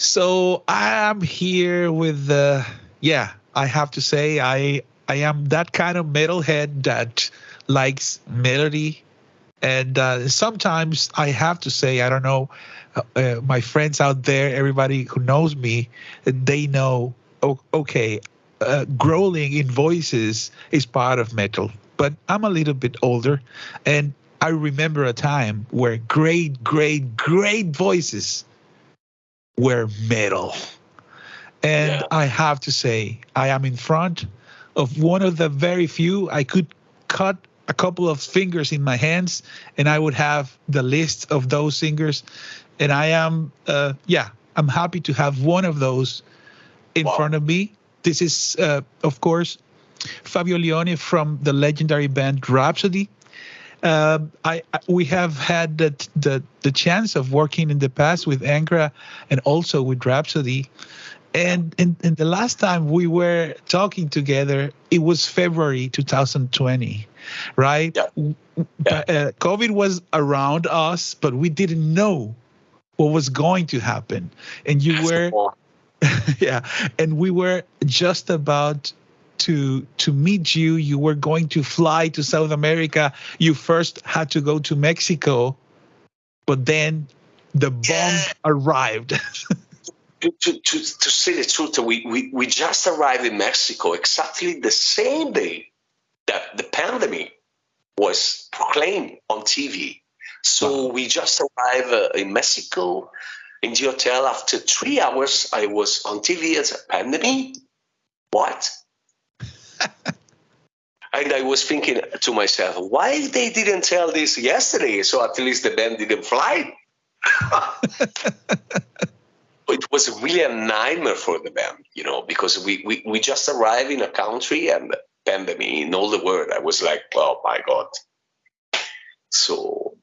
So I'm here with the yeah. I have to say I I am that kind of metalhead that likes melody, and uh, sometimes I have to say I don't know. Uh, uh, my friends out there, everybody who knows me, they know. Okay, uh, growling in voices is part of metal, but I'm a little bit older, and I remember a time where great, great, great voices were metal. And yeah. I have to say, I am in front of one of the very few I could cut a couple of fingers in my hands and I would have the list of those singers. And I am, uh, yeah, I'm happy to have one of those in wow. front of me. This is, uh, of course, Fabio Lione from the legendary band Rhapsody. Uh, I, I, we have had the, the the chance of working in the past with Angra and also with Rhapsody. And, and, and the last time we were talking together, it was February 2020, right? Yeah. yeah. Uh, COVID was around us, but we didn't know what was going to happen. And you were, yeah, and we were just about to to meet you. You were going to fly to south america. You first had to go to mexico but then the bomb yeah. arrived. To, to, to, to say the truth we, we, we just arrived in mexico exactly the same day that the pandemic was proclaimed on tv so wow. we just arrived uh, in mexico in the hotel. After three hours i was on tv as a pandemic. What and I was thinking to myself, why they didn't tell this yesterday? So at least the band didn't fly. it was really a nightmare for the band, you know, because we, we, we just arrived in a country and pandemic in all the world. I was like, oh my God. So,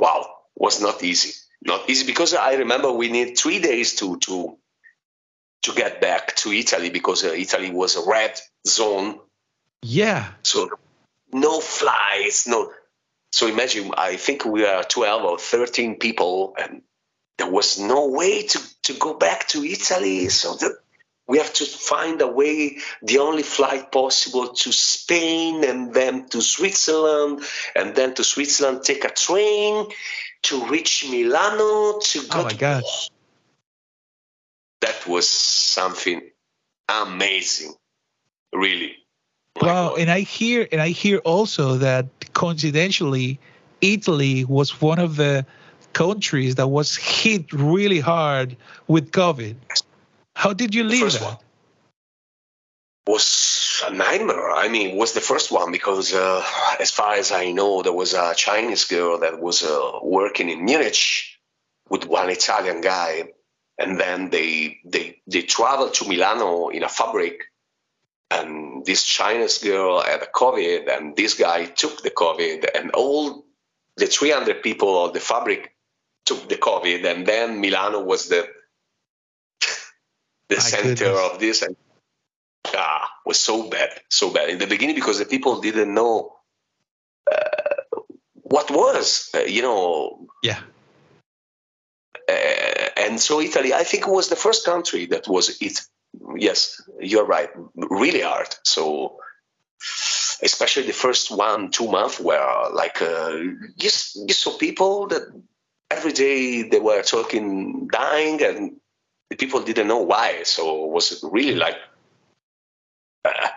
wow, was not easy. Not easy because I remember we need three days to to to get back to Italy because uh, Italy was a red zone. Yeah. So no flights, no. So imagine, I think we are 12 or 13 people, and there was no way to, to go back to Italy. So that we have to find a way, the only flight possible to Spain and then to Switzerland, and then to Switzerland, take a train to reach Milano to go. Oh my to, gosh that was something amazing, really. My wow, God. and I hear and I hear also that coincidentally, Italy was one of the countries that was hit really hard with COVID. How did you leave that? One was a nightmare. I mean, was the first one because, uh, as far as I know, there was a Chinese girl that was uh, working in Munich with one Italian guy, and then they they they traveled to Milano in a fabric, and this Chinese girl had a COVID, and this guy took the COVID, and all the 300 people of the fabric took the COVID, and then Milano was the the My center goodness. of this, and ah, was so bad, so bad in the beginning because the people didn't know uh, what was, uh, you know, yeah. Uh, and so Italy, I think, was the first country that was it. Yes, you're right, really hard. So especially the first one two months where like uh, just you saw people that every day they were talking dying and the people didn't know why so it was really like uh,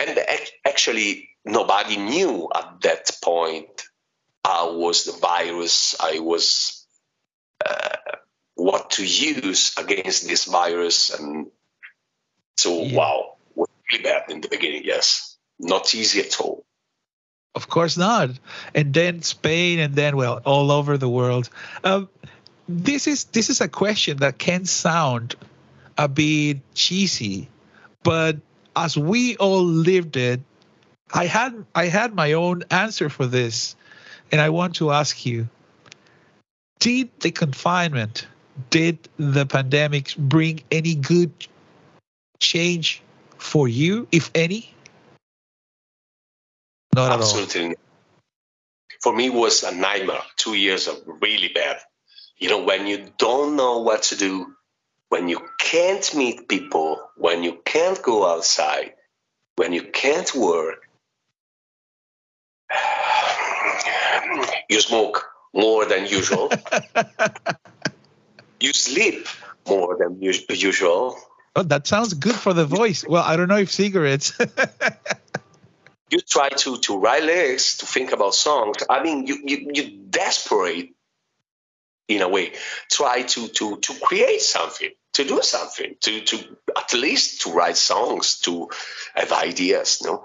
and actually nobody knew at that point how was the virus i was what to use against this virus. And so, yeah. wow, was really bad in the beginning. Yes, not easy at all. Of course not. And then Spain, and then well, all over the world. Um, this is this is a question that can sound a bit cheesy, but as we all lived it, I had I had my own answer for this, and I want to ask you: Did the confinement did the pandemic bring any good change for you, if any? Not Absolutely. at all. For me, it was a nightmare. Two years of really bad. You know, when you don't know what to do, when you can't meet people, when you can't go outside, when you can't work, you smoke more than usual. you sleep more than usual. Oh, that sounds good for the voice. Well, I don't know if cigarettes. you try to to write lyrics, to think about songs. I mean, you you you desperate in a way. Try to to to create something, to do something, to to at least to write songs, to have ideas. You know,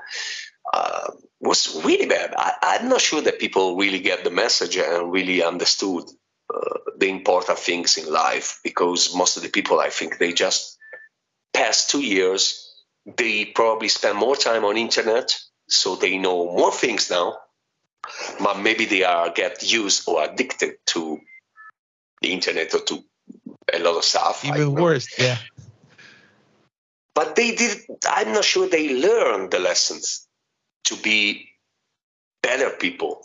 uh, was really bad. I, am not sure that people really get the message and really understood Uh, the important things in life because most of the people, I think, they just past two years, they probably spend more time on internet, so they know more things now. But maybe they are get used or addicted to the internet or to a lot of stuff. Even worse, yeah. But they did. I'm not sure they learned the lessons to be better people,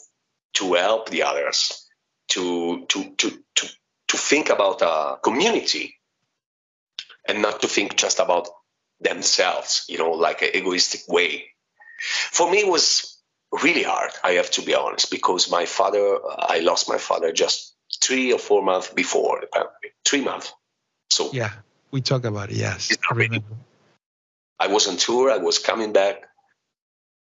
to help the others, to to to to to think about a community and not to think just about themselves, you know, like an egoistic way. For me, it was really hard, I have to be honest, because my father, I lost my father just three or four months before the pandemic, three months. So, yeah, we talk about it, yes. I remember. I was on tour, I was coming back,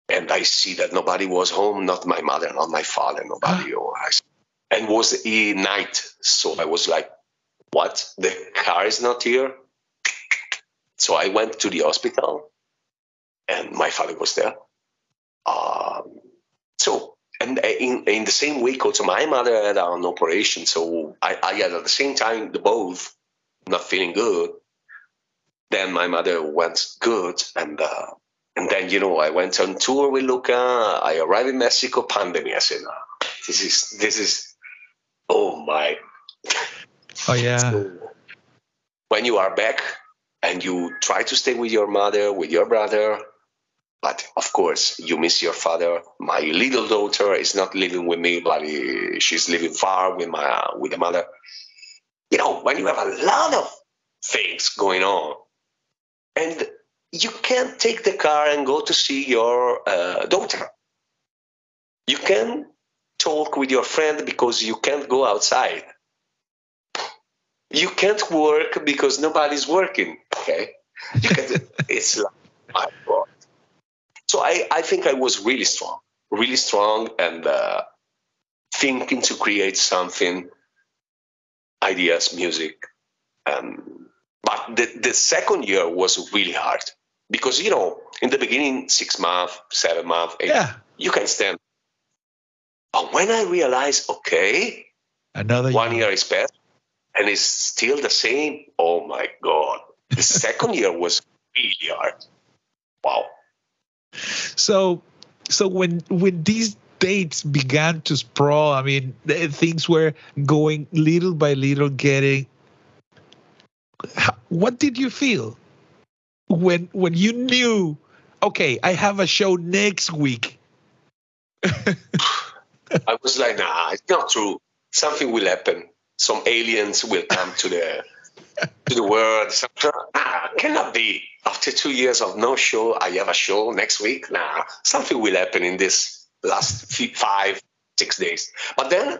and I see that nobody was home, not my mother, not my father, nobody. Ah. or I, and was a night, so I was like, "What? The car is not here." So I went to the hospital, and my father was there. Um, so, and in in the same week, also my mother had an operation. So I, I had at the same time the both not feeling good. Then my mother went good, and uh, and then, you know, I went on tour with Luca. I arrived in Mexico, pandemic. I said, oh, this is, this is, oh my. Oh, yeah. So when you are back and you try to stay with your mother, with your brother, but of course, you miss your father. My little daughter is not living with me, but she's living far with my with the mother. You know, when you have a lot of things going on, and you can't take the car and go to see your uh, daughter. You can talk with your friend because you can't go outside. You can't work because nobody's working. Okay, it's like my God. So I, I think I was really strong, really strong, and uh, thinking to create something, ideas, music. Um, but the, the second year was really hard because you know in the beginning six months seven months eight, yeah you can stand but when i realized okay another one year, year is passed and it's still the same oh my god. The second year was really hard. Wow. So so when when these dates began to sprawl i mean things were going little by little getting what did you feel when when you knew, okay, I have a show next week. I was like, nah, it's not true. Something will happen. Some aliens will come to the to the world. nah, cannot be. After two years of no show, I have a show next week. Nah, something will happen in this last five, six days. But then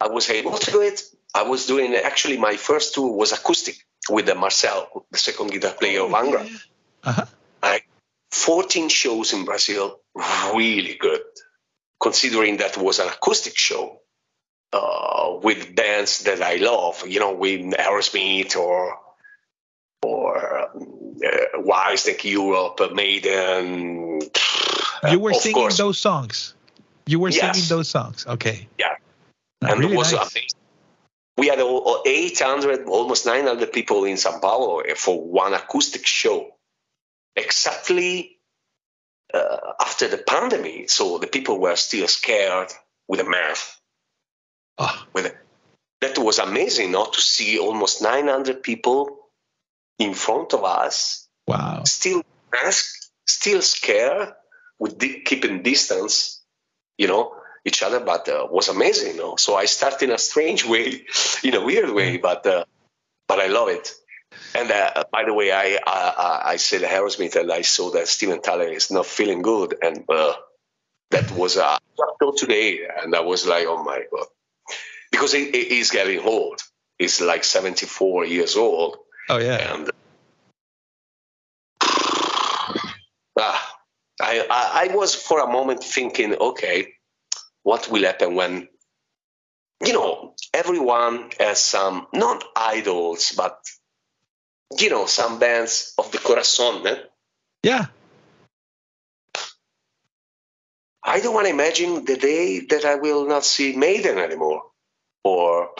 I was able to do it. I was doing actually my first tour was acoustic with the Marcel, the second guitar player of Angra. Uh-huh. Like 14 shows in Brazil, really good, considering that was an acoustic show uh, with bands that I love, you know, with Aerosmith or or uh, Whitesnake Europe, Maiden. You were singing course. those songs. You were yes. singing those songs. Okay. Yeah. and really it was nice. amazing we had 800, almost 900 people in Sao Paulo for one acoustic show. Exactly uh, after the pandemic, so the people were still scared with the mask. Oh. With that was amazing, not to see almost 900 people in front of us. Wow! Still mask, still scared, with di- keeping distance. You know, each other, but uh, was amazing. You know? So I start in a strange way, in a weird way, but uh, but I love it. And uh, by the way, I, I I said Aerosmith, and I saw that Steven Tyler is not feeling good, and uh, that was uh, today, and I was like, oh my god, because he, he's getting old. He's like 74 years old. Oh yeah. And ah, I, I I was for a moment thinking, okay, what will happen when you know everyone has some not idols but you know some bands of the corazon eh? yeah i don't want to imagine the day that i will not see maiden anymore or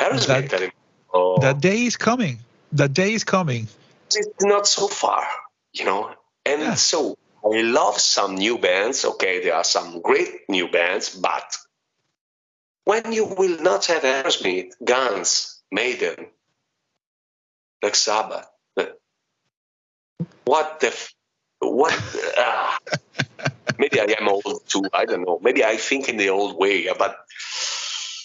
Aerosmith that, anymore or, that day is coming that day is coming it's not so far you know and yeah. so I love some new bands. Okay, there are some great new bands, but when you will not have Aerosmith, Guns, Maiden, Black Sabbath, what the f- what? Uh, maybe I am old too. I don't know. Maybe I think in the old way, but.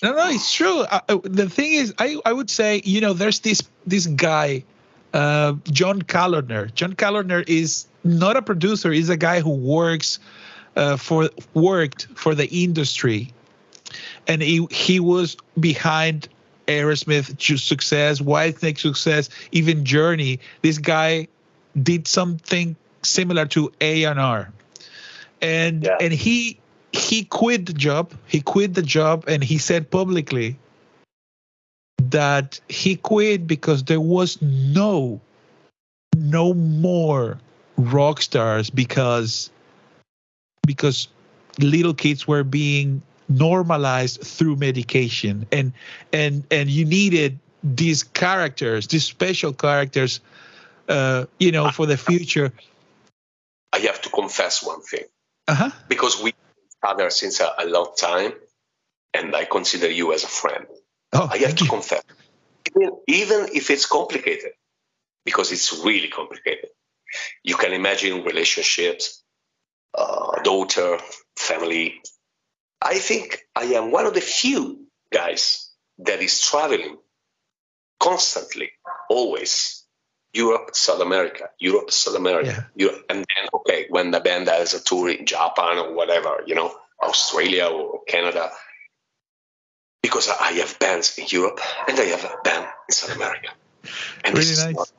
No, no, it's true. Uh, uh the thing is, I, I would say, you know, there's this this guy, uh, John Kalodner. John Kalodner is not a producer. He's a guy who works uh, for worked for the industry, and he he was behind Aerosmith success, Whitesnake success, even Journey. This guy did something similar to A and R, and yeah. and he he quit the job. He quit the job, and he said publicly that he quit because there was no no more rock stars because because little kids were being normalized through medication and and and you needed these characters these special characters uh you know for the future i have to confess one thing uh-huh. because we other since a, a, long time and i consider you as a friend oh, i have to you. confess even, even if it's complicated because it's really complicated you can imagine relationships, uh, daughter, family. I think I am one of the few guys that is traveling constantly, always. Europe, South America, Europe, South America, yeah. Europe, and then okay, when the band has a tour in Japan or whatever, you know, Australia or Canada, because I have bands in Europe and I have a band in South America, and really nice. Not,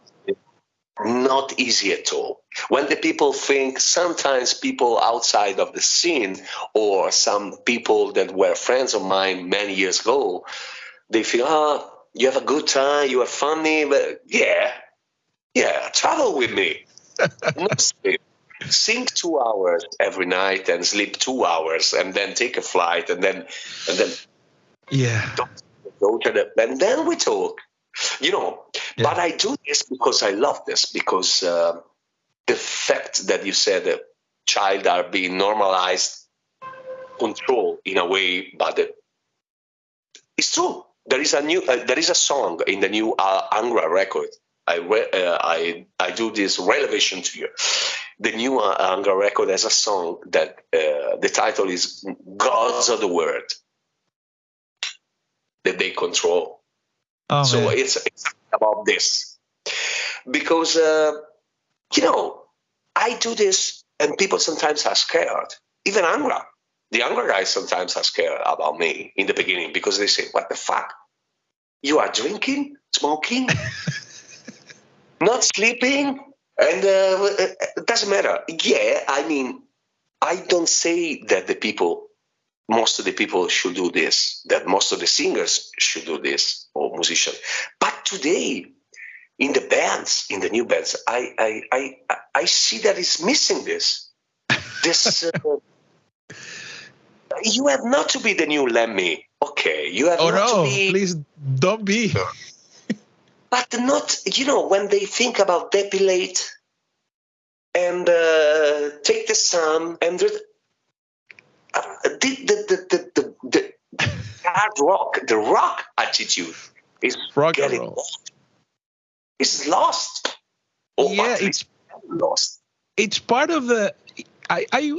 not easy at all. When the people think, sometimes people outside of the scene or some people that were friends of mine many years ago, they feel, ah, oh, you have a good time, you are funny, but yeah, yeah, travel with me. Sing two hours every night and sleep two hours and then take a flight and then and then yeah go to the and then we talk you know yeah. but i do this because i love this because uh, the fact that you said that child are being normalized control in a way but it's true there is a new uh, there is a song in the new uh, angra record I, re- uh, I I do this revelation to you. The new uh, Angra record has a song that uh, the title is "Gods of the World" that they control. Oh, so it's, it's, about this because uh, you know I do this and people sometimes are scared. Even Angra, the Angra guys sometimes are scared about me in the beginning because they say, "What the fuck? You are drinking, smoking, not sleeping." And uh, it doesn't matter. Yeah, I mean, I don't say that the people most of the people should do this, that most of the singers should do this, or musicians. But today, in the bands, in the new bands, I I I, I see that it's missing this. This uh, you have not to be the new Lemmy. Okay, you have oh, not no, to be. Please don't be. but not, you know, when they think about depilate and uh, take the sun and the, the, the, the, the, hard rock, the rock attitude is rock getting lost. It's lost. Oh, yeah, it's lost. It's part of the. I, I,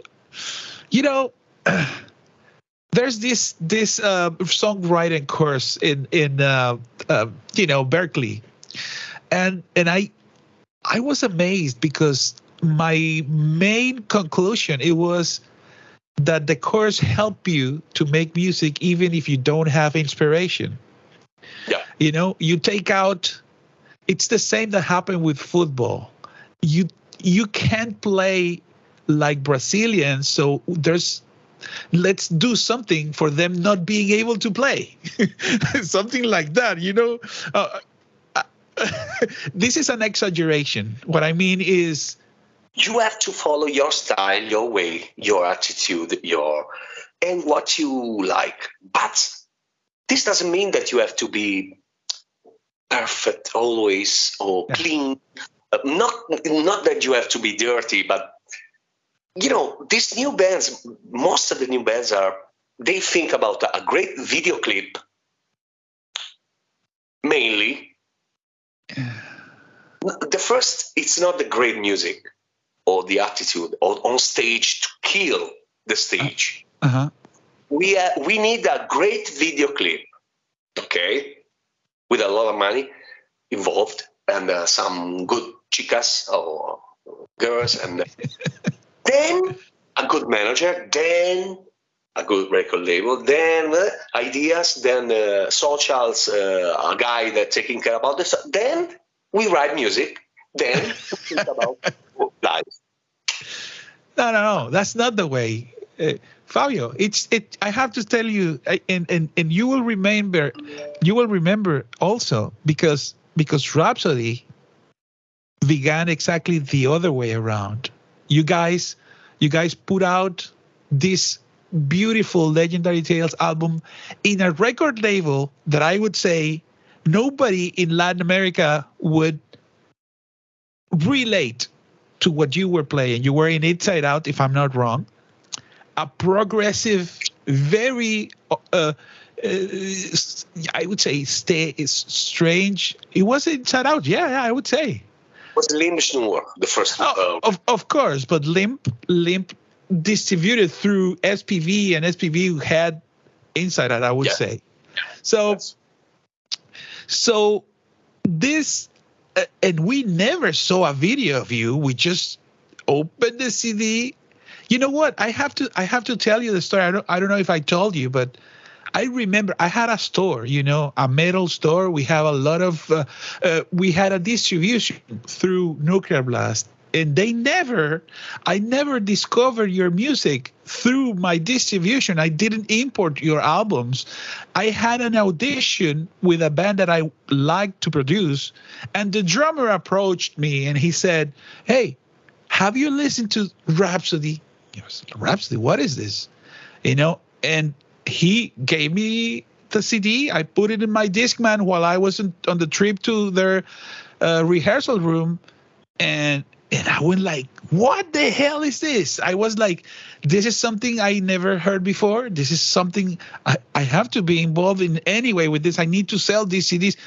you know, there's this this uh, songwriting course in in uh, uh, you know Berklee, and and I I was amazed because my main conclusion it was that the course help you to make music even if you don't have inspiration. Yeah. You know, you take out it's the same that happened with football. You you can't play like Brazilians, so there's let's do something for them not being able to play. something like that, you know. Uh, this is an exaggeration. What I mean is you have to follow your style, your way, your attitude, your and what you like. But this doesn't mean that you have to be perfect always or yeah. clean. Uh, not not that you have to be dirty, but you know these new bands. Most of the new bands are they think about a great video clip mainly. The first, it's not the great music or the attitude or on stage to kill the stage. Uh-huh. We uh, we need a great video clip, okay, with a lot of money involved and uh, some good chicas or girls, and then a good manager, then a good record label, then uh, ideas, then uh, socials, uh, a guy that taking care about this. Then we write music. Then think about life. No, no, no. That's not the way. Uh, Fabio, it's it. I have to tell you, and and and you will remember, you will remember also because because Rhapsody began exactly the other way around. You guys, you guys put out this beautiful Legendary Tales album in a record label that I would say nobody in Latin America would relate to what you were playing. You were in Inside Out, if I'm not wrong. A progressive, very, uh, uh, I would say, stay is strange. It was Inside Out, yeah, yeah I would say. It was Limp Snore, the first. Oh, uh, of of course, but Limb Limb distributed through SPV, and SPV had Inside Out, I would yeah. say. So, yes. so this and we never saw a video of you. We just opened the CD. You know what? I have to I have to tell you the story. I don't I don't know if I told you, but I remember I had a store, you know, a metal store. We have a lot of, uh, uh, we had a distribution through Nuclear Blast, and they never, I never discovered your music through my distribution. I didn't import your albums. I had an audition with a band that I liked to produce, and the drummer approached me and he said, Hey, have you listened to Rhapsody? Rhapsody, what is this? You know, and he gave me the CD. I put it in my Discman while I was on the trip to their uh, rehearsal room, and and I went like, "What the hell is this?" I was like, "This is something I never heard before. This is something I, I have to be involved in anyway with this. I need to sell these CDs."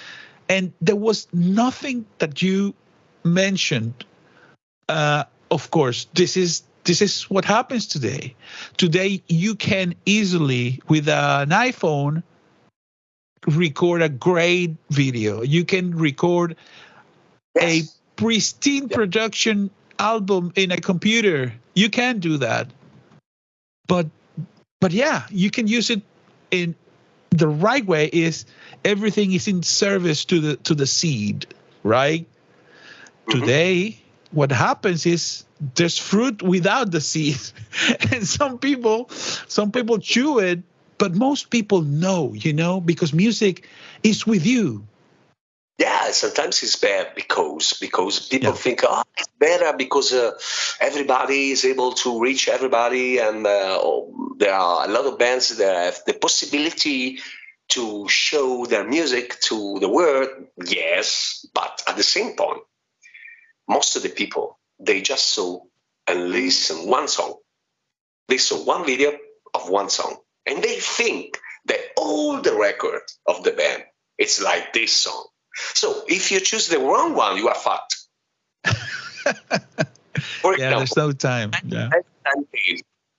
And there was nothing that you mentioned. Uh, of course, this is this is what happens today. Today, you can easily, with an iPhone, record a great video. You can record yes. a pristine yep. production album in a computer. You can do that. But but yeah, you can use it in the right way is everything is in service to the to the seed, right? Mm-hmm. Today, what happens is there's fruit without the seed and some people some people chew it but most people know you know because music is with you yeah sometimes it's bad because because people yeah. think oh it's better because uh, everybody is able to reach everybody and uh, oh, there are a lot of bands that have the possibility to show their music to the world yes but at the same point most of the people they just saw and listen one song. They saw one video of one song, and they think that all the record of the band it's like this song. So if you choose the wrong one, you are fucked. For example, yeah, there's no time. Yeah.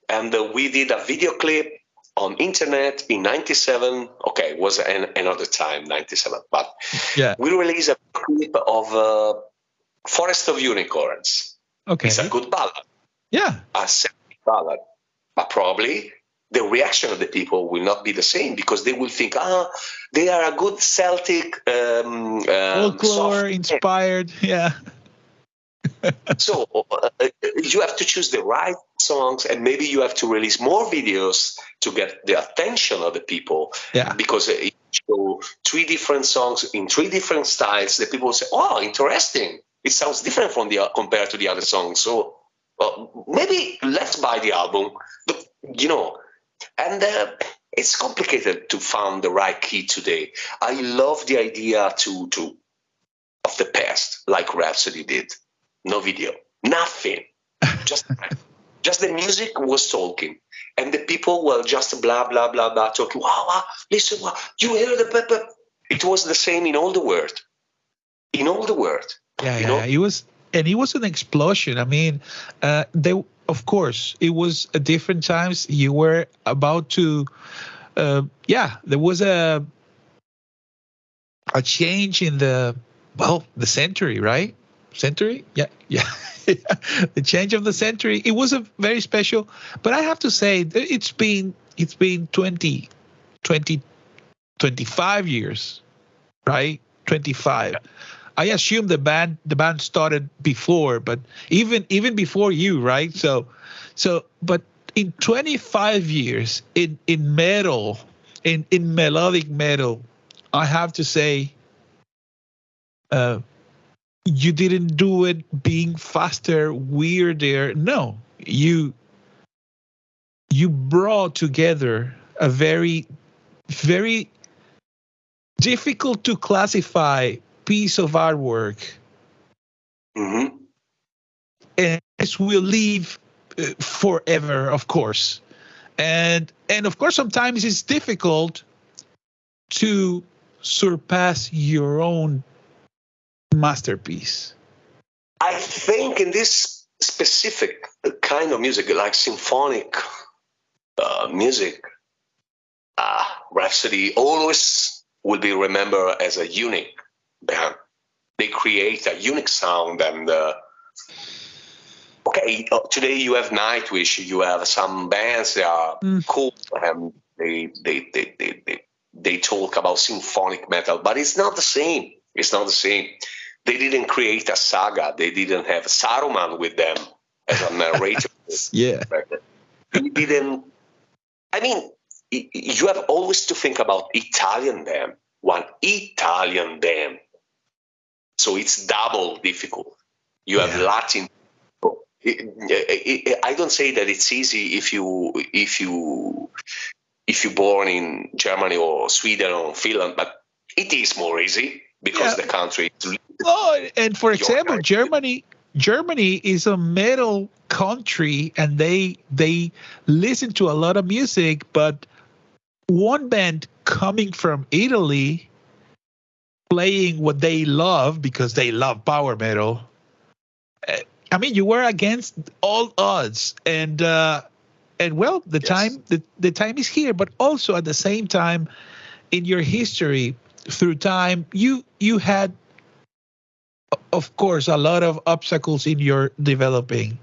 And uh, we did a video clip on internet in 97 okay it was an, another time 97 but Yeah. we released a clip of uh, forest of unicorns Okay. it's a good ballad Yeah. a ballad but probably the reaction of the people will not be the same because they will think ah they are a good celtic um, um, Folklore inspired. Yeah. so uh, you have to choose the right songs and maybe you have to release more videos to get the attention of the people Yeah. because uh, you show three different songs in three different styles the people say oh interesting it sounds different from the compared to the other songs so uh, maybe let's buy the album but you know and uh, it's complicated to find the right key today. I love the idea to to of the past like rhapsody did. No video. Nothing. Just just the music was talking. And the people were just blah blah blah blah talking. Wow, wow listen wow, you hear the pepper it was the same in all the world. In all the world. Yeah, you yeah, know? It was, and it was an explosion. I mean, uh, they, of course, it was a different times. You were about to, uh, yeah, there was a, a change in the, well, the century, right? Century, yeah, yeah. the change of the century. It was a very special, but I have to say, it's been, it's been 20, 20, 25 years, right? 25. I assume the band the band started before, but even even before you, right? So so but in 25 years in in metal, in in melodic metal, I have to say uh you didn't do it being faster, weirder. No. You you brought together a very very difficult to classify piece of artwork. Hmm and this will live uh, forever of course. And and of course sometimes it's difficult to surpass your own masterpiece. I think in this specific kind of music like symphonic uh, music uh, rhapsody always will be remembered as a unique band they create a unique sound and uh, okay uh, today you have nightwish you have some bands that are Mm. cool and they they, they they they they talk about symphonic metal but it's not the same. It's not the same. They didn't create a saga. They didn't have saruman with them as a narrator. Yeah. They didn't i mean you have always to think about italian band one italian band so it's double difficult you have Yeah. latin it- it- it- i don't say that it's easy if you if you if you're born in germany or sweden or finland but it is more easy because Yeah. the country is oh and for example country. germany germany is a metal country and they they listen to a lot of music but one band coming from italy playing what they love because they love power metal. Uh, i mean you were against all odds. And uh and well the Yes. time the, the time is here. But also at the same time in your history through time you you had of course a lot of obstacles in your developing.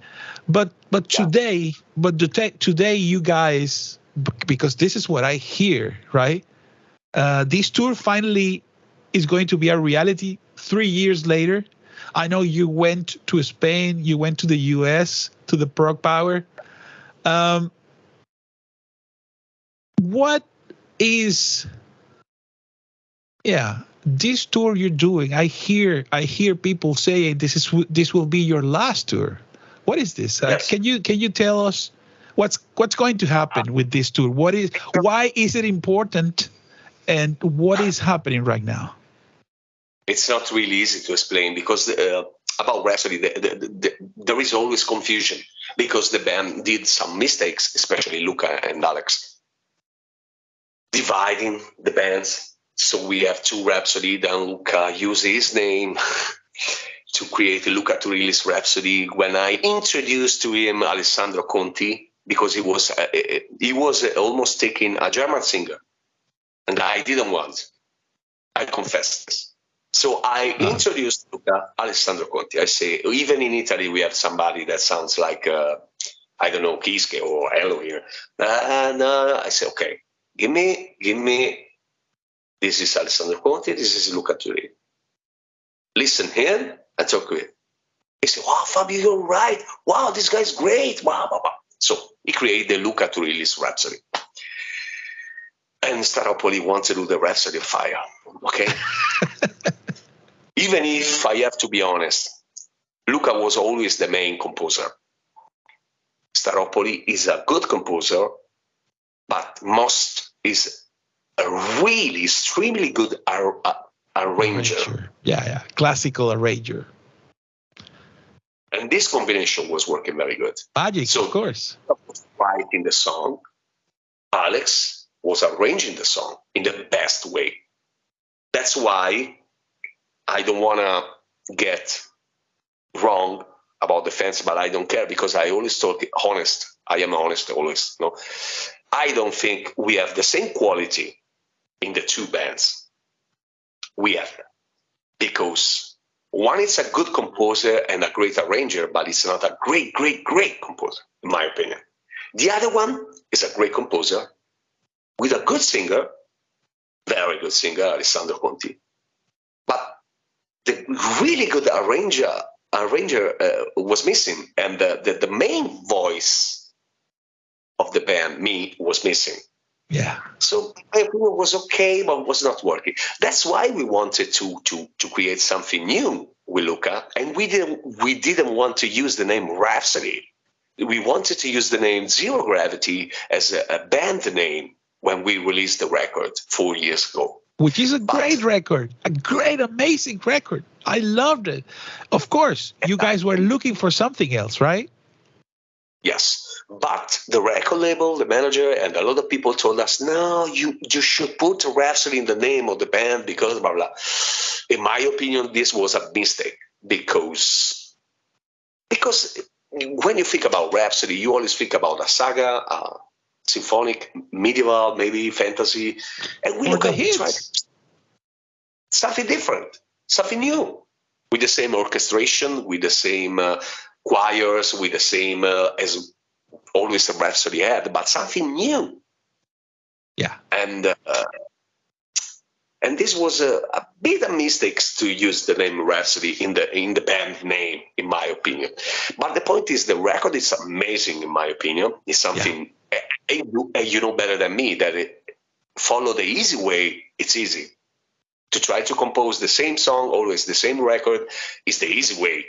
But but Yeah. today but te- today you guys because this is what i hear right? Uh this tour finally is going to be a reality three years later. I know you went to spain you went to the us to the prog power um what is yeah this tour you're doing i hear i hear people saying this is this will be your last tour. What is this? Uh, can you can you tell us what's what's going to happen with this tour? What is why is it important and what is happening right now it's not really easy to explain because uh, about Rhapsody, the, the, the, there is always confusion because the band did some mistakes, especially Luca and Alex, dividing the bands. So we have two Rhapsody, then Luca used his name to create a Luca Turilli's Rhapsody. When I introduced to him Alessandro Conti, because he was uh, he was almost taking a German singer, and I didn't want. I confess this. So I uh-huh. introduced Luca Alessandro Conti. I say even in Italy we have somebody that sounds like uh, I don't know Kiske or Elo here, and uh, I say okay, give me give me. This is Alessandro Conti. This is Luca Turilli. Listen here and talk with. him. He said, "Wow, Fabio, you're right. Wow, this guy's great. Wow, wow, wow." So he created the Luca Turilli's Rhapsody. And Staropoli wants to do the Rhapsody of the Fire. Okay. Even if I have to be honest, Luca was always the main composer. Staropoli is a good composer, but most is a really extremely good ar- arranger. arranger. Yeah, yeah, classical arranger. And this combination was working very good. Magic, so, of course. Writing the song, Alex was arranging the song in the best way. That's why I don't want to get wrong about the fans, but I don't care because I always talk honest. I am honest always. No, I don't think we have the same quality in the two bands. We have because one is a good composer and a great arranger, but it's not a great, great, great composer, in my opinion. The other one is a great composer with a good singer, very good singer, Alessandro Conti. But the really good arranger arranger uh, was missing, and the, the, the main voice of the band, me, was missing. Yeah. So my opinion was okay, but it was not working. That's why we wanted to to to create something new with Luca, and we didn't we didn't want to use the name Rhapsody. We wanted to use the name Zero Gravity as a, a band name when we released the record four years ago. Which is a great record, a great, amazing record. I loved it. Of course, you guys were looking for something else, right? Yes. But the record label, the manager, and a lot of people told us, no, you, you should put Rhapsody in the name of the band because blah, blah. In my opinion, this was a mistake because, because when you think about Rhapsody, you always think about a saga, a symphonic, medieval, maybe fantasy. And we look at hits. something different, something new, with the same orchestration, with the same uh, choirs, with the same uh, as always a Rhapsody had, but something new. Yeah. And uh, and this was a, a bit of mistakes to use the name Rhapsody in the in the band name, in my opinion. But the point is, the record is amazing, in my opinion. It's something yeah. You, you know better than me that it, follow the easy way. It's easy to try to compose the same song, always the same record, is the easy way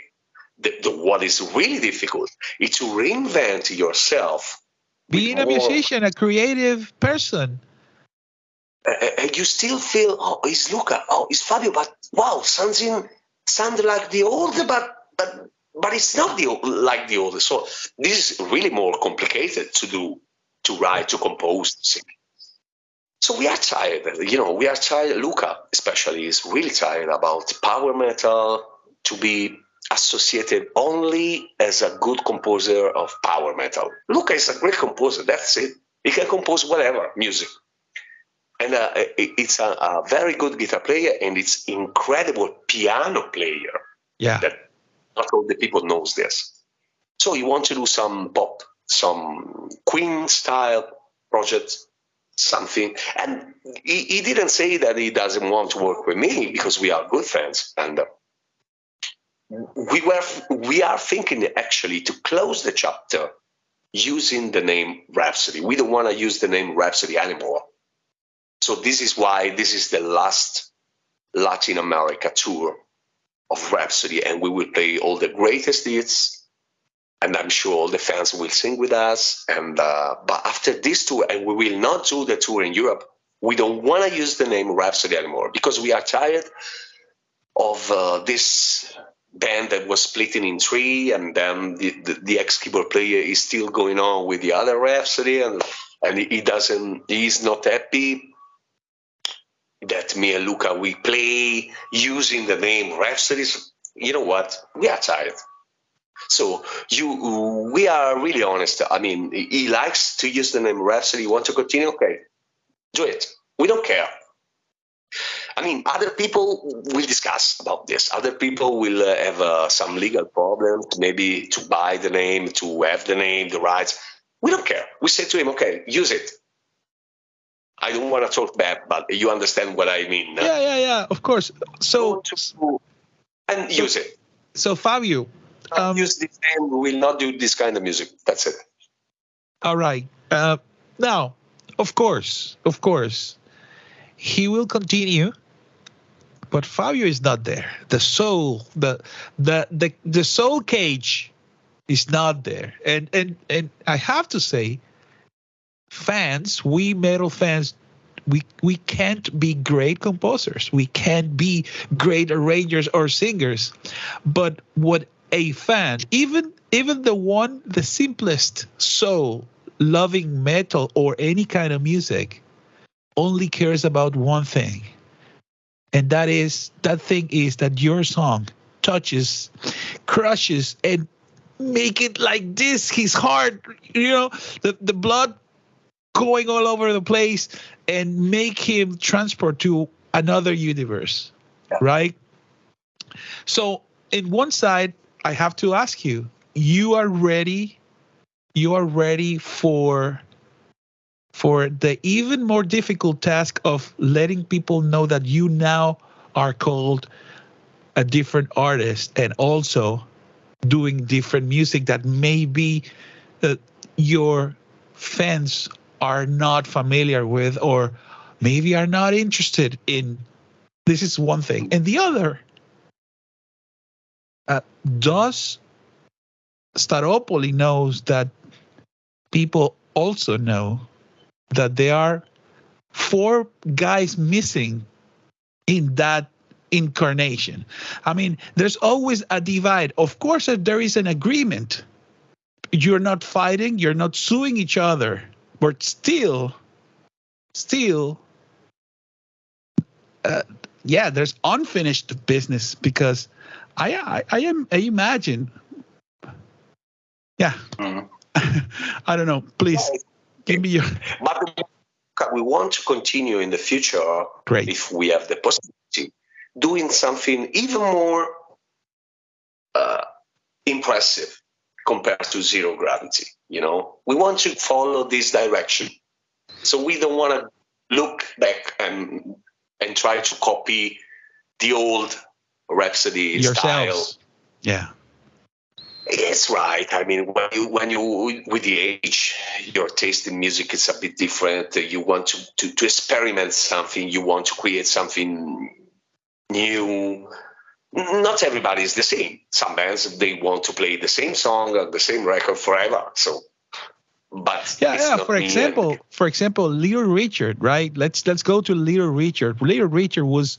the, the, what is really difficult is to reinvent yourself. Being a more, musician, a creative person. And you still feel, oh, it's Luca, oh, it's Fabio, but wow, something sounds like the old, but but but it's not the like the old. So this is really more complicated to do, to write, to compose, to sing. So we are tired, you know, we are tired. Luca, especially, is really tired about power metal to be associated only as a good composer of power metal. Luca is a great composer. That's it. He can compose whatever music. And uh, it's a, a, very good guitar player and it's incredible piano player. Yeah. That not all the people knows this. So you want to do some pop, some Queen style project, something. And he, he, didn't say that he doesn't want to work with me because we are good friends. And uh, we were we are thinking actually to close the chapter using the name Rhapsody. We don't want to use the name Rhapsody anymore. So this is why this is the last Latin America tour of Rhapsody, and we will play all the greatest hits. And I'm sure all the fans will sing with us. And uh, but after this tour, and we will not do the tour in Europe. We don't want to use the name Rhapsody anymore because we are tired of uh, this band that was splitting in three, and then the, the, the ex keyboard player is still going on with the other Rhapsody, and and he doesn't, he's not happy that me and Luca we play using the name Rhapsody. You know what? We are tired. So you, we are really honest. I mean, he likes to use the name Rhapsody. You want to continue? Okay, do it. We don't care. I mean, other people will discuss about this. Other people will uh, have uh, some legal problems, maybe to buy the name, to have the name, the rights. We don't care. We say to him, okay, use it. I don't want to talk bad, but you understand what I mean. Yeah, yeah, yeah. Of course. So and use it. So Fabio, um, use this name. We will not do this kind of music. That's it. All right. Uh, now, of course, of course, he will continue but Fabio is not there. The soul, the the the the soul cage is not there. And and and I have to say, fans, we metal fans, we we can't be great composers. We can't be great arrangers or singers. But what a fan, even even the one, the simplest soul loving metal or any kind of music, only cares about one thing. And that is that thing is that your song touches crushes and make it like this. His heart you know the, the blood going all over the place and make him transport to another universe yeah. right? So in one side i have to ask you you are ready you are ready for for the even more difficult task of letting people know that you now are called a different artist and also doing different music that maybe uh, your fans are not familiar with or maybe are not interested in. This is one thing. And the other uh, does staropoli knows that people also know that there are four guys missing in that incarnation. I mean, there's always a divide. Of course, if there is an agreement, you're not fighting, you're not suing each other, but still, still, uh, yeah, there's unfinished business because I I, I am I imagine, yeah, mm-hmm. I don't know. Please Give me your. But we want to continue in the future, Great. if we have the possibility, doing something even more uh, impressive compared to zero gravity. You know, we want to follow this direction, so we don't want to look back and and try to copy the old Rhapsody Yourselves. style. Yeah. It's right. I mean, when you, when you with the age, your taste in music is a bit different. You want to, to, to experiment something. You want to create something new. Not everybody is the same. Some bands they want to play the same song or the same record forever. So, but yeah, yeah. For example, and... for example, Little Richard, right? Let's let's go to Little Richard. Little Richard was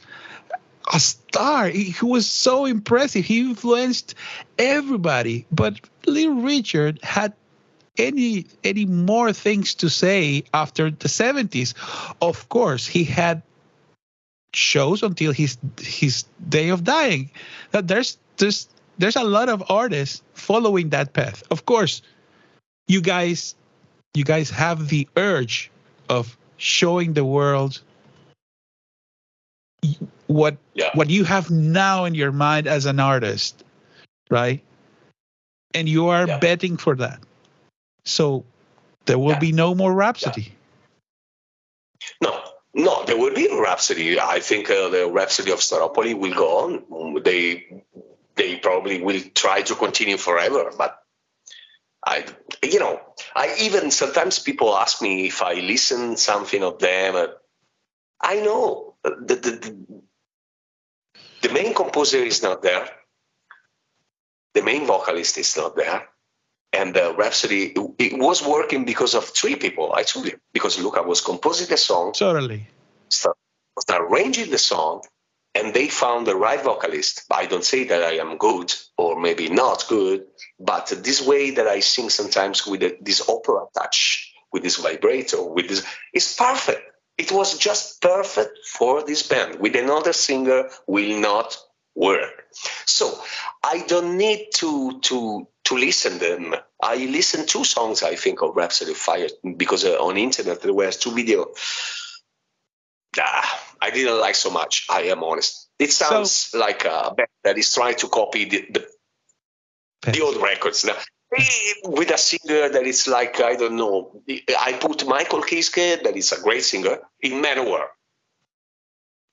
a star. He, was so impressive. He influenced everybody. But Little Richard had any any more things to say after the 70s. Of course, he had shows until his his day of dying. That there's there's there's a lot of artists following that path. Of course, you guys you guys have the urge of showing the world what yeah. what you have now in your mind as an artist, right? And you are yeah. betting for that. So there will yeah. be no more Rhapsody. No, no, there will be Rhapsody. I think uh, the Rhapsody of Staropoli will go on. They they probably will try to continue forever, but I, you know, I even sometimes people ask me if I listen something of them. Uh, I know the, the, the main composer is not there. The main vocalist is not there. And the Rhapsody, it was working because of three people, I told you. Because Luca was composing the song. Totally. Start, start arranging the song, and they found the right vocalist. I don't say that I am good or maybe not good, but this way that I sing sometimes with uh, this opera touch, with this vibrato, with this, is perfect. It was just perfect for this band. With another singer, will not work. So I don't need to to to listen them. I listened two songs, I think, of Rhapsody of Fire because uh, on internet there were two video. Ah, I didn't like so much. I am honest. It sounds so, like a band that is trying to copy the the, the old records now. With a singer that is like I don't know. I put Michael Kiske, that is a great singer, in Manowar.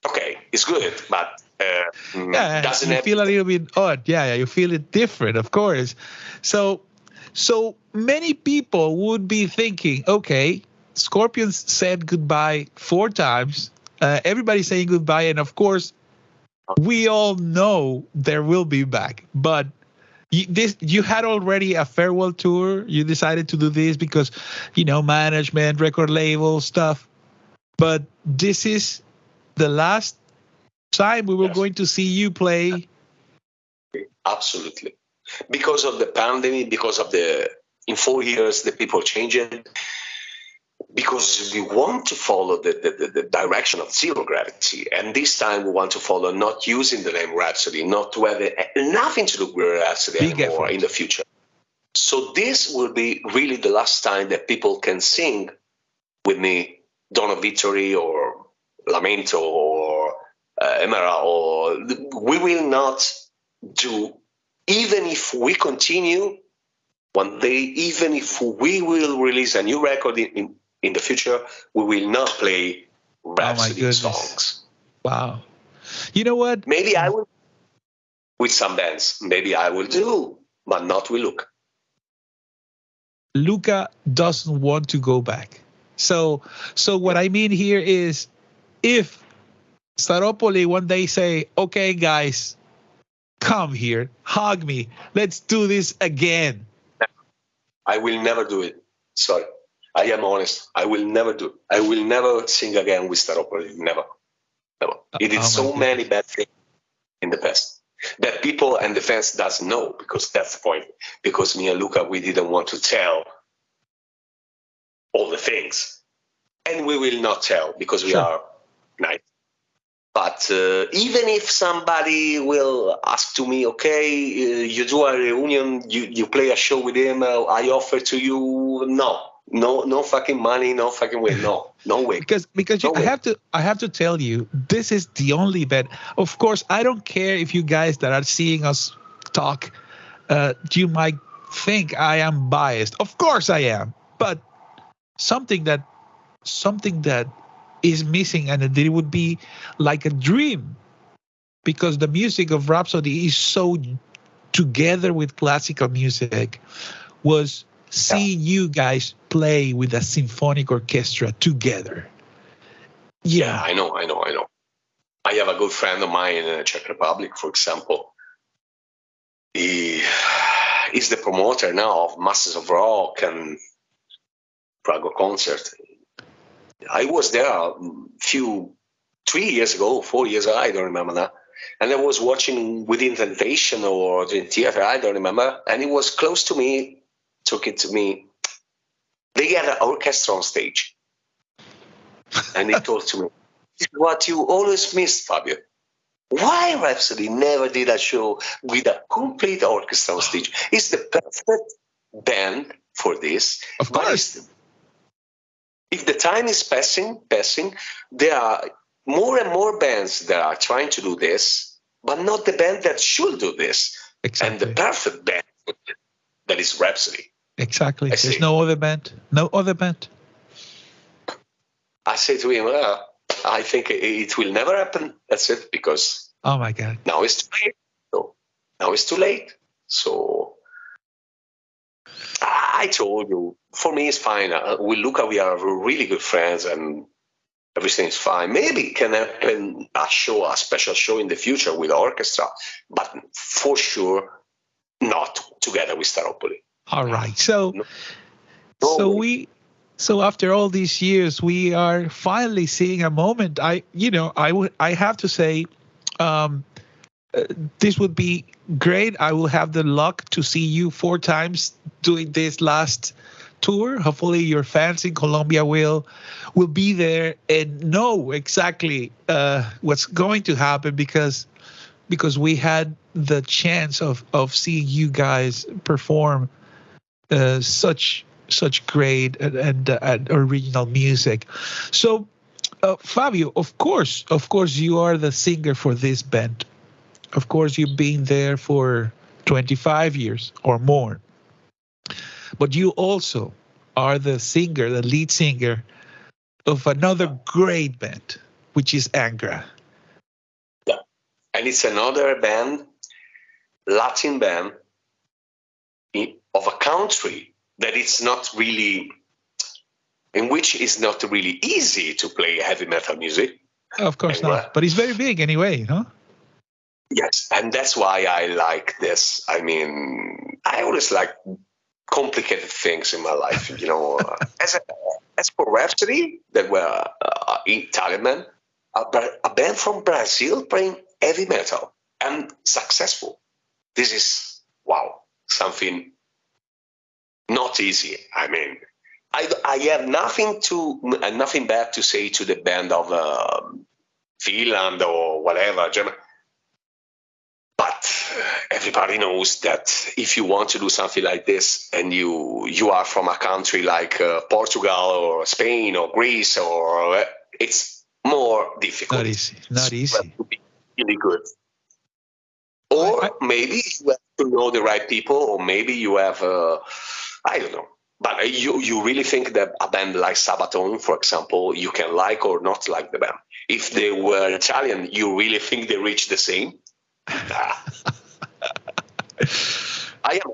Okay, it's good, but uh, yeah, doesn't you feel a little bit odd. Yeah, yeah, you feel it different, of course. So, so many people would be thinking, okay, Scorpions said goodbye four times. Uh, everybody's saying goodbye, and of course, we all know there will be back. But you, this you had already a farewell tour. You decided to do this because, you know, management, record label stuff. But this is the last time we were yes. going to see you play? Absolutely. Because of the pandemic, because of the, in four years, the people changing, because we want to follow the, the, the, direction of zero gravity. And this time we want to follow not using the name Rhapsody, not to have nothing to do with Rhapsody Big anymore effort. in the future. So this will be really the last time that people can sing with me Dawn of Victory or Lamento or uh, Emera, or we will not do, even if we continue one day, even if we will release a new record in, in, in the future, we will not play Rhapsody oh songs. Wow. You know what? Maybe I will with some bands. Maybe I will do, but not with Luca. Luca doesn't want to go back. So so what I mean here is if Staropoli one day say, okay, guys, come here, hug me, let's do this again. I will never do it. Sorry. I am honest. I will never do. I will never sing again with Staropoli. Never. Never. It did oh so goodness. many bad things in the past that people and the fans doesn't know because that's the point. Because me and Luca, we didn't want to tell all the things. And we will not tell because we sure. are nice. But uh, even if somebody will ask to me, okay, uh, you do a reunion, you, you play a show with him, uh, I offer to you, no, no, no fucking money, no fucking way, no, no way. because because no you, I have to I have to tell you, this is the only bet. Of course, I don't care if you guys that are seeing us talk, uh, you might think I am biased. Of course I am, but something that something that is missing and that it would be like a dream because the music of Rhapsody is so together with classical music was seeing yeah. you guys play with a symphonic orchestra together. Yeah. yeah, I know, I know, I know. I have a good friend of mine in the Czech Republic, for example. He is the promoter now of Masters of Rock and Prague concert. I was there a few three years ago, four years ago, I don't remember now. And I was watching Within Temptation or Dream Theater, I don't remember. And it was close to me, took it to me. They had an orchestra on stage. And he told to me, what you always missed, Fabio. Why Rhapsody never did a show with a complete orchestra on stage? It's the perfect band for this. Of course if the time is passing, passing, there are more and more bands that are trying to do this, but not the band that should do this. Exactly. And the perfect band that is Rhapsody. Exactly. I There's no other band. No other band. I say to him, well, I think it will never happen. That's it, because oh my god, now it's too late. So now it's too late. So I told you, for me, it's fine. Uh, we look, we are really good friends and everything's fine. Maybe it can happen a show, a special show in the future with orchestra, but for sure, not together with Staropoli. All right. So, no. No so we, so after all these years, we are finally seeing a moment. I, you know, I would, I have to say, um, uh, this would be great. I will have the luck to see you four times doing this last tour. Hopefully, your fans in Colombia will will be there and know exactly uh, what's going to happen because because we had the chance of of seeing you guys perform uh, such such great and, and, and original music. So, uh, Fabio, of course, of course, you are the singer for this band. Of course, you've been there for 25 years or more. But you also are the singer, the lead singer of another great band, which is Angra. Yeah. And it's another band, Latin band of a country that it's not really, in which it's not really easy to play heavy metal music. Of course and, not, uh, but it's very big anyway, huh? Yes, and that's why I like this. I mean, I always like complicated things in my life. You know, uh, as a, as for Rhapsody, that were uh, Italian men, a, a band from Brazil playing heavy metal and successful. This is wow, something not easy. I mean, I, I have nothing to nothing bad to say to the band of uh, Finland or whatever German but everybody knows that if you want to do something like this and you you are from a country like uh, Portugal or Spain or Greece or uh, it's more difficult. Not easy. Not easy. To be really good. Or I, I, maybe you have to know the right people, or maybe you have uh, I don't know. But you you really think that a band like Sabaton, for example, you can like or not like the band. If they were Italian, you really think they reach the same? I am.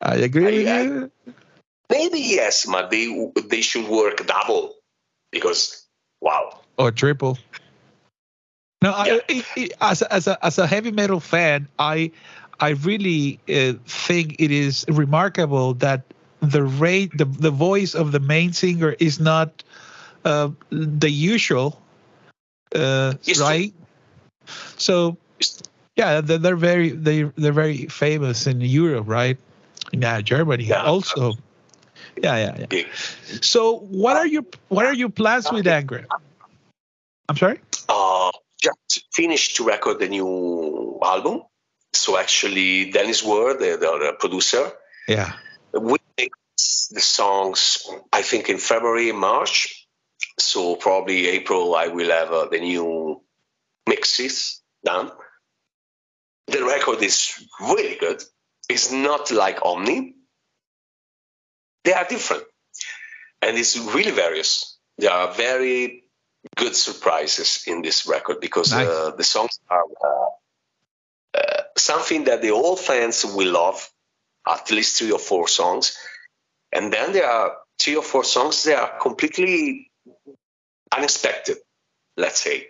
I agree I, with you. Maybe yes, but they they should work double because wow. Or triple. No, yeah. I, I, as a, as a as a heavy metal fan, I I really uh, think it is remarkable that the rate the the voice of the main singer is not uh, the usual, uh, right? So yeah, they're, they're very they they're very famous in Europe, right? Yeah, Germany yeah. also. Yeah, yeah, yeah. So, what are your what are your plans with Angra? I'm sorry. Uh, just finished to record the new album. So actually, Dennis Ward, the, the producer, yeah, the songs. I think in February, March. So probably April, I will have uh, the new mixes done the record is really good. It's not like Omni. They are different. And it's really various. There are very good surprises in this record because nice. uh, the songs are uh, uh, something that the old fans will love, at least three or four songs. And then there are three or four songs that are completely unexpected, let's say.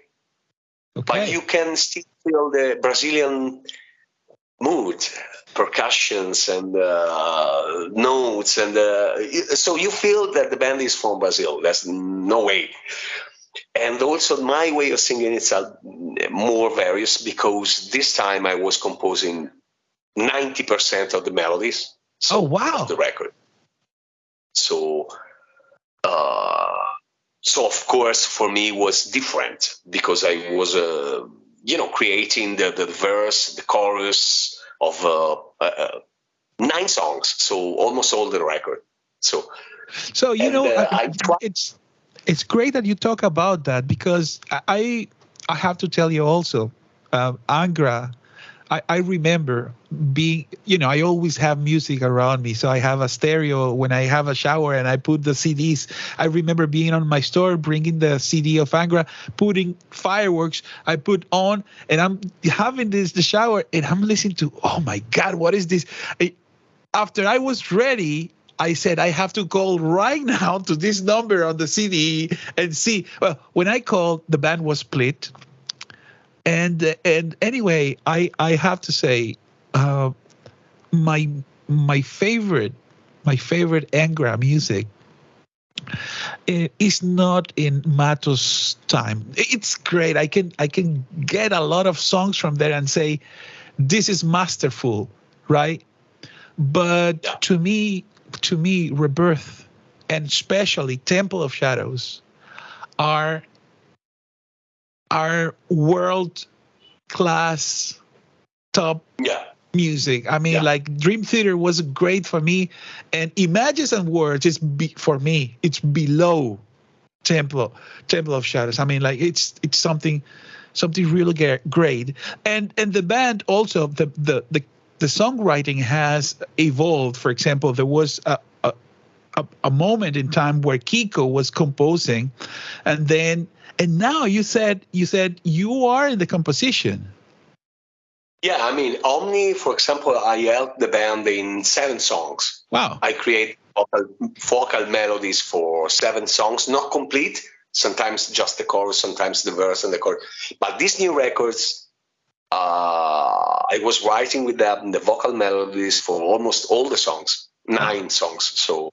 Okay. But you can still feel the Brazilian mood, percussions and uh, notes, and uh, so you feel that the band is from Brazil. There's no way. And also, my way of singing is more various because this time I was composing 90% of the melodies. So oh, wow. the record. So, uh, so of course, for me was different because I was uh, you know, creating the, the verse, the chorus of uh, uh, uh, nine songs, so almost all the record. So, so you and, know, uh, I, it's it's great that you talk about that because I I have to tell you also, uh, Angra I, I remember being, you know, I always have music around me. So I have a stereo when I have a shower and I put the CDs. I remember being on my store, bringing the CD of Angra, putting fireworks. I put on and I'm having this, the shower and I'm listening to, oh my God, what is this? I, after I was ready, I said I have to call right now to this number on the CD and see. Well, when I called, the band was split and and anyway, I I have to say, uh, my my favorite my favorite Angra music is not in Matos time. It's great. I can I can get a lot of songs from there and say, this is masterful, right? But to me, to me, Rebirth and especially Temple of Shadows are are world class top yeah music. I mean, Yeah. like Dream Theater was great for me, and Images and Words is be, for me. It's below Temple Temple of Shadows. I mean, like it's it's something something really great, and and the band also the the the the songwriting has evolved. For example, there was a. a a, a moment in time where Kiko was composing, and then and now you said you said you are in the composition. yeah i mean omni for example i helped the band in seven songs Wow. I create vocal, vocal melodies for seven songs, not complete. Sometimes just the chorus, sometimes the verse and the chorus. But these new records, uh, I was writing with them the vocal melodies for almost all the songs, nine songs. So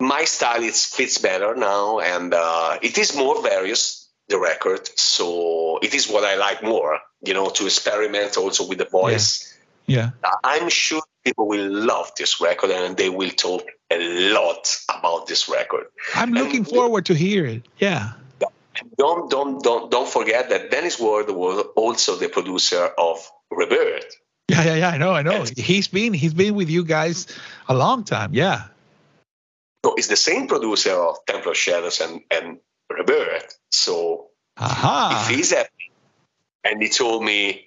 my style it fits better now, and uh, it is more various the record. So it is what I like more, you know, to experiment also with the voice. Yeah. I'm sure people will love this record and they will talk a lot about this record. I'm looking And- forward to hear it. Yeah. Don't don't don't don't forget that Dennis Ward was also the producer of Rebirth. Yeah, yeah, yeah. I know, I know. Yes. He's been he's been with you guys a long time. Yeah. So it's the same producer of Temple of Shadows and, and Rebirth. So Aha. if he's happy and he told me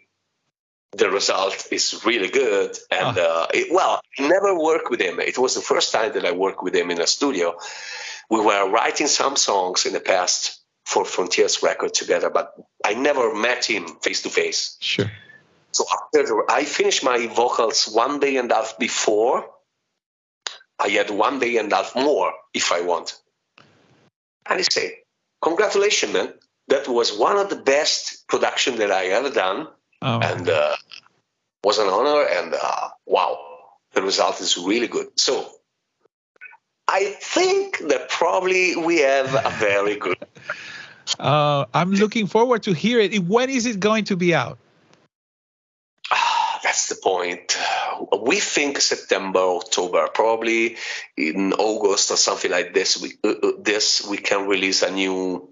the result is really good and uh, it, well I never worked with him it was the first time that i worked with him in a studio we were writing some songs in the past for frontiers record together but i never met him face to face Sure. so after the, i finished my vocals one day and a half before i had one day and a half more if i want and he said congratulations man that was one of the best production that i ever done Oh. and uh, was an honor. And uh, wow, the result is really good. So I think that probably we have a very good. Uh, I'm looking forward to hear it. When is it going to be out? Ah, that's the point. We think September, October, probably in August or something like this. We uh, uh, this we can release a new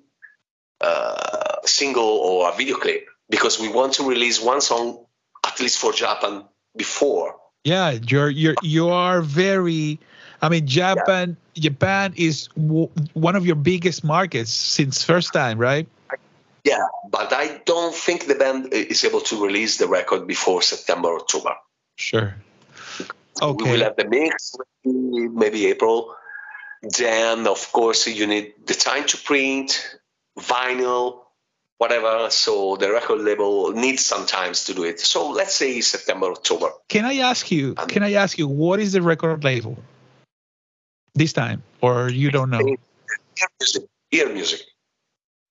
uh, single or a video clip because we want to release one song at least for Japan before Yeah, you're you're you are very. I mean, Japan Japan is w- one of your biggest markets since first time, right? Yeah, but I don't think the band is able to release the record before September, October. Sure. Okay. We will have the mix, maybe, April. Then, of course, you need the time to print, vinyl, whatever. So the record label needs some time to do it. So let's say September, October. Can I ask you? Can I ask you what is the record label this time, or you don't know? Hear music, earMUSIC,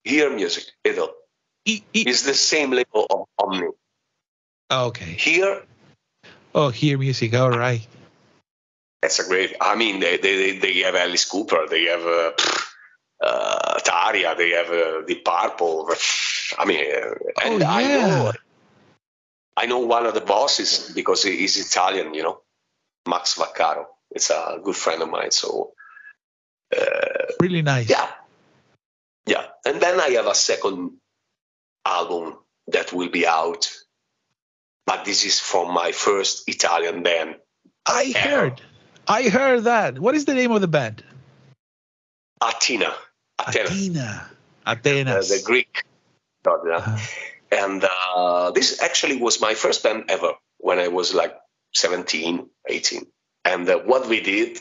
hear music. E- e- It's the same label of Omni. okay. Here, Oh, earMUSIC. All right. That's a great. I mean, they they they have Alice Cooper. They have uh, uh, Tarja. They have uh, Deep Purple. I mean, uh, and Oh, I know I know one of the bosses because he- he's Italian. You know, Max Vaccaro. It's a good friend of mine. So uh, Really nice. yeah, yeah. And then I have a second album that will be out, but this is from my first Italian band. I heard. I heard that. What is the name of the band? Athena. Athena. Athena. uh, the Greek god. yeah. Uh, And uh, this actually was my first band ever when I was like 17, 18. And uh, what we did,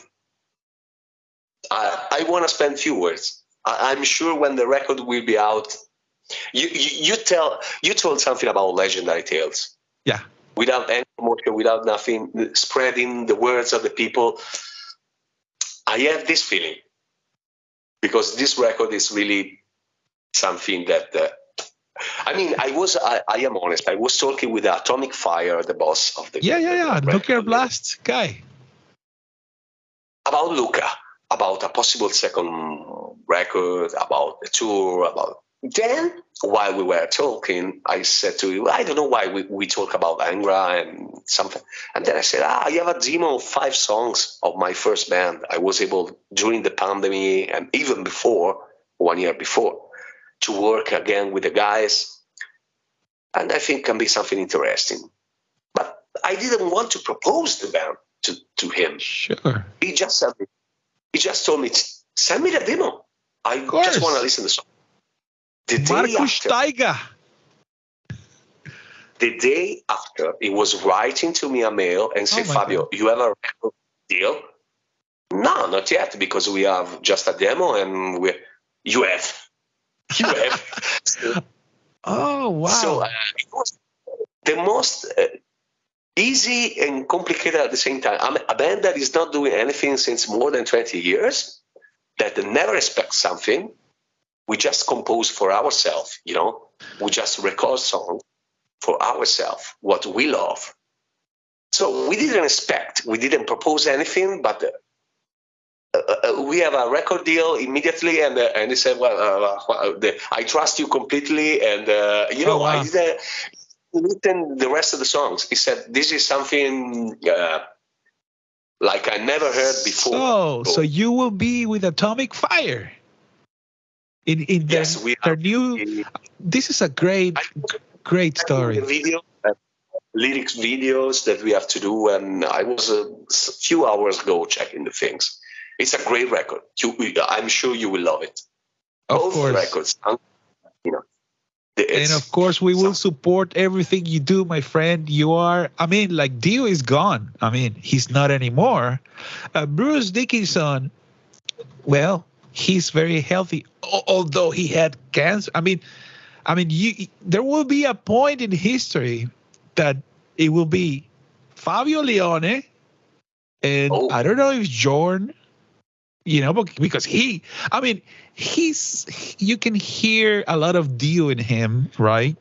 I, I want to spend few words. I, I'm sure when the record will be out, you, you, you tell you told something about legendary tales. Yeah. Without any promotion, without nothing, spreading the words of the people. I have this feeling because this record is really something that uh, I mean, I was, I, I am honest. I was talking with Atomic Fire, the boss of the yeah, yeah, yeah. Nuclear Blast guy. about Luca, about a possible second record, about the tour, about. Then, while we were talking, I said to you, I don't know why we, we talk about Angra and something. And then I said, ah, I have a demo of five songs of my first band. I was able, during the pandemic and even before, one year before, to work again with the guys. And I think can be something interesting. But I didn't want to propose the band to, to him. Sure. He just said, he just told me, send me the demo. I just want to listen to the song. The Markus after, Staiger. The day after, he was writing to me a mail and said, oh Fabio, God. you have a record deal? No, not yet, because we have just a demo and we you have. You have. oh, wow. So uh, it was the most uh, easy and complicated at the same time. I'm a band that is not doing anything since more than 20 years, that never expects something. We just compose for ourselves, you know, we just record songs for ourselves, what we love. So we didn't expect, we didn't propose anything, but uh, uh, we have a record deal immediately, and uh, and he said, "Well, uh, uh the, I trust you completely." And uh, you know, oh, wow. I did written the rest of the songs. He said, "This is something like I never heard before." So, so you will be with Atomic Fire. In in yes, their, we their new. This is a great, great story. Video, lyrics videos that we have to do, and I was a few hours ago checking the things it's a great record. You, I'm sure you will love it. Of Both course. records, you know. And of course, we will support everything you do, my friend. You are, I mean, like Dio is gone. I mean, he's not anymore. Uh, Bruce Dickinson, well, he's very healthy, although he had cancer. I mean, I mean, you, there will be a point in history that it will be Fabio Lione, and oh. I don't know if Jorn you know, because he, I mean, he's, you can hear a lot of Dio in him, right?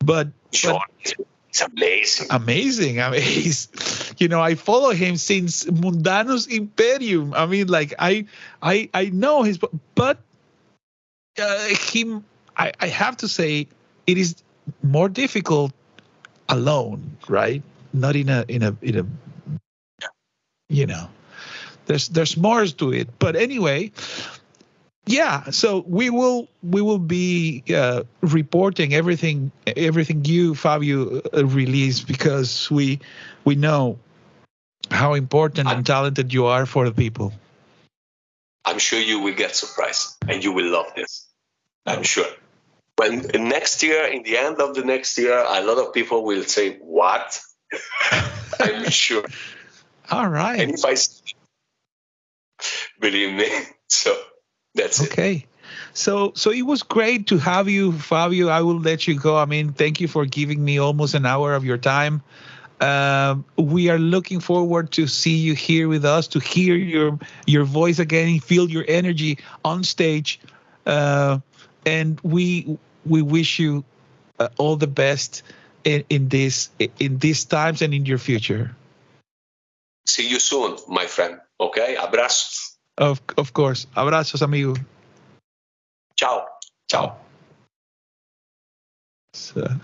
But, sure. But, it's amazing. Amazing. I mean, he's, you know, I follow him since Mundanus Imperium. I mean, like I, I, I know his, but uh, him. I, I have to say, it is more difficult alone, right? Not in a, in a, in a, you know there's there's more to it but anyway yeah so we will we will be uh, reporting everything everything you fabio uh, release because we we know how important I'm, and talented you are for the people i'm sure you will get surprised and you will love this i'm sure when next year in the end of the next year a lot of people will say what i'm sure all right and if i believe me. So that's okay. It. So so it was great to have you, Fabio. I will let you go. I mean, thank you for giving me almost an hour of your time. Um, we are looking forward to see you here with us, to hear your your voice again, feel your energy on stage, uh, and we we wish you uh, all the best in, in this in these times and in your future. See you soon, my friend. Okay, abrazos. Of, of course. Abrazos, amigo. Ciao. Ciao. So.